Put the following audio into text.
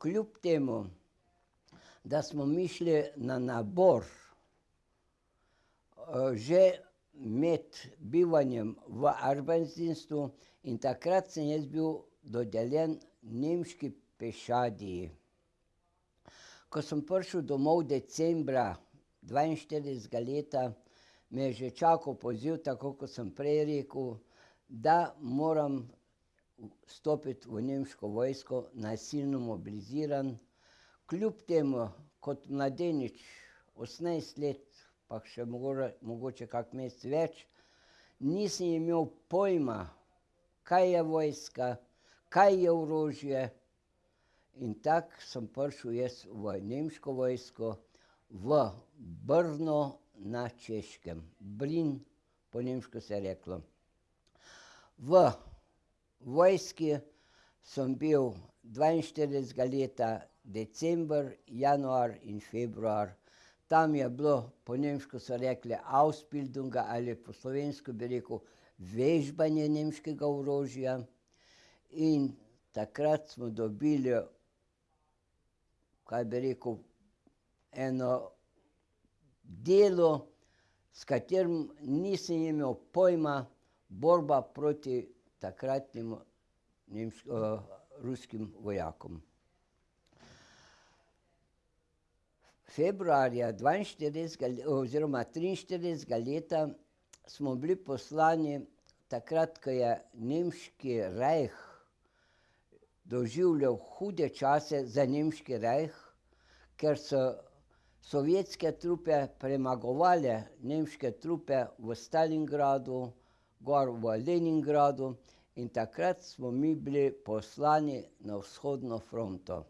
kljub temu, da smo mi šli na nabor, že med bivanjem v Arbeitsdienstu in takrat sem jaz bil dodeljen nemški pešadiji. Ko sem prišel domov decembra dvainštiridesetega leta, me je že čakal poziv, tako kot sem prej rekel, da moram stopiti v nemško vojsko, nasilno mobiliziran. Kljub temu kot mladenič, osemnajst let pa še mogoče kak mesec več, nisem imel pojma, kaj je vojska, kaj je orožje. In tako sem prišel jaz v nemško vojsko v Brno na Češkem. Brin po nemško se je reklo. V vojski sem bil dvainštiridesetega leta december, januar in februar. Tam je bilo, po nemško so rekli Ausbildung ali po slovensko bi rekel vežbanje nemškega orožja. In takrat smo dobili, kaj bi rekel, eno delo, s katerim nisem imel pojma, borba proti takratnim ruskim vojakom. Februarja dvainštiridesetega oziroma triinštiridesetega leta smo bili poslani, takrat ko je nemški rajh doživljal hude čase za nemški rajh, ker so sovjetske trupe premagovale nemške trupe v Stalingradu, gor v Leningradu, in takrat smo mi bili poslani na vzhodno fronto.